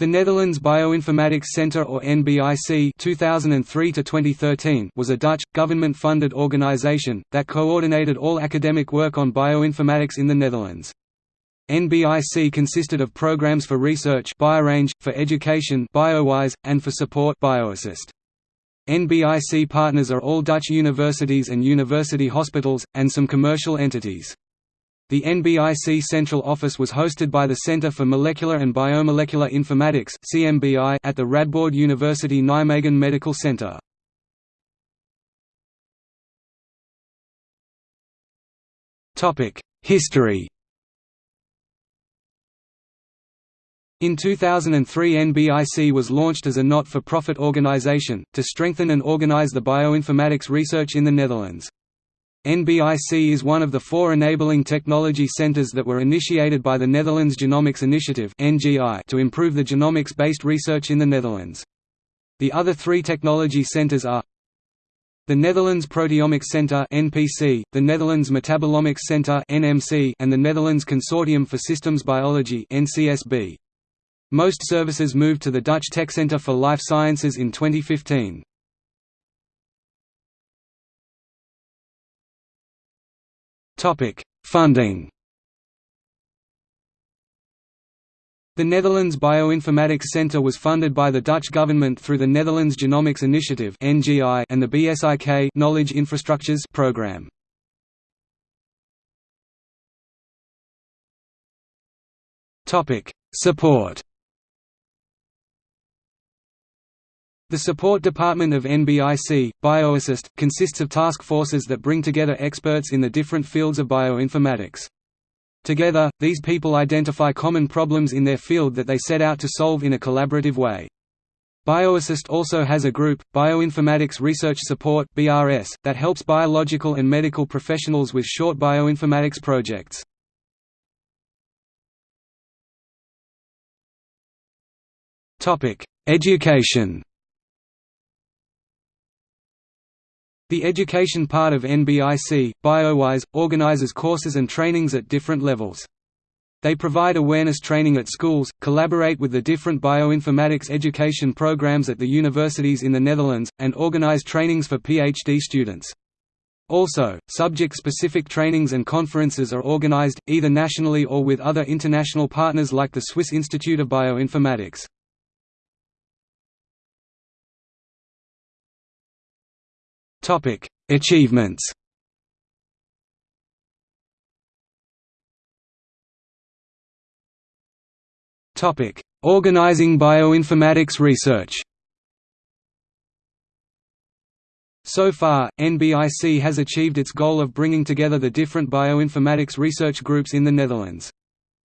The Netherlands Bioinformatics Centre or NBIC 2003 was a Dutch, government-funded organisation, that coordinated all academic work on bioinformatics in the Netherlands. NBIC consisted of programs for research BioRange, for education BioWise, and for support BioAssist. NBIC partners are all Dutch universities and university hospitals, and some commercial entities. The NBIC central office was hosted by the Centre for Molecular and Biomolecular Informatics (CMBI) at the Radboud University Nijmegen Medical Centre. Topic: History In 2003 NBIC was launched as a not-for-profit organization, to strengthen and organize the bioinformatics research in the Netherlands. NBIC is one of the four enabling technology centers that were initiated by the Netherlands Genomics Initiative to improve the genomics-based research in the Netherlands. The other three technology centers are the Netherlands Proteomics Centre (NPC), the Netherlands Metabolomics Centre (NMC), and the Netherlands Consortium for Systems Biology (NCSB). Most services moved to the Dutch Tech Centre for Life Sciences in 2015. Topic: Funding. The Netherlands Bioinformatics Centre was funded by the Dutch government through the Netherlands Genomics Initiative and the BSIK Knowledge Infrastructures program. Topic: Support. The support department of NBIC, BioAssist, consists of task forces that bring together experts in the different fields of bioinformatics. Together, these people identify common problems in their field that they set out to solve in a collaborative way. BioAssist also has a group, Bioinformatics Research Support (BRS), that helps biological and medical professionals with short bioinformatics projects. Topic: Education. The education part of NBIC, BioWise, organizes courses and trainings at different levels. They provide awareness training at schools, collaborate with the different bioinformatics education programs at the universities in the Netherlands, and organize trainings for PhD students. Also, subject-specific trainings and conferences are organized, either nationally or with other international partners like the Swiss Institute of Bioinformatics. Topic: Achievements. Topic: Organizing bioinformatics research. So far, NBIC has achieved its goal of bringing together the different bioinformatics research groups in the Netherlands.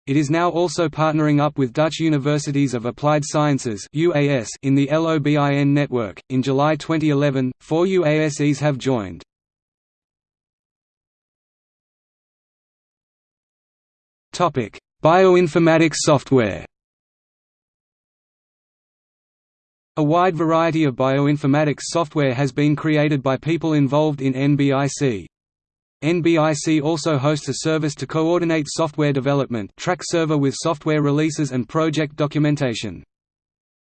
It is now also partnering up with Dutch Universities of Applied Sciences (UAS) in the LOBIN network. In July 2011, four UASEs have joined. Topic: Bioinformatics software. A wide variety of bioinformatics software has been created by people involved in NBIC. NBIC also hosts a service to coordinate software development Trac server with software releases and project documentation.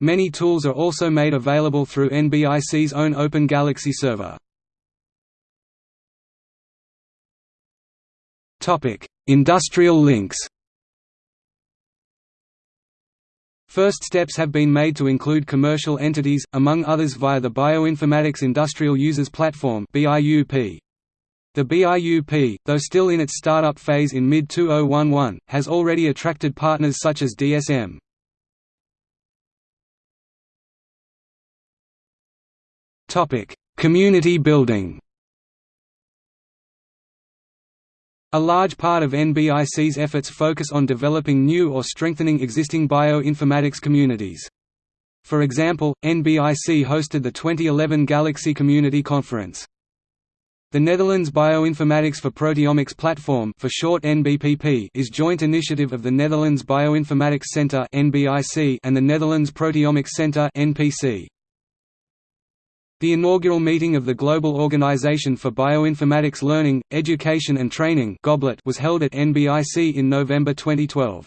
Many tools are also made available through NBIC's own Open Galaxy server. Industrial links First steps have been made to include commercial entities, among others via the Bioinformatics Industrial Users Platform BIUP. The BIUP, though still in its startup phase in mid-2011, has already attracted partners such as DSM. Community building A large part of NBIC's efforts focus on developing new or strengthening existing bioinformatics communities. For example, NBIC hosted the 2011 Galaxy Community Conference. The Netherlands Bioinformatics for Proteomics Platform for short NBPP is joint initiative of the Netherlands Bioinformatics Centre (NBIC) and the Netherlands Proteomics Centre (NPC). The inaugural meeting of the Global Organization for Bioinformatics Learning, Education and Training was held at NBIC in November 2012.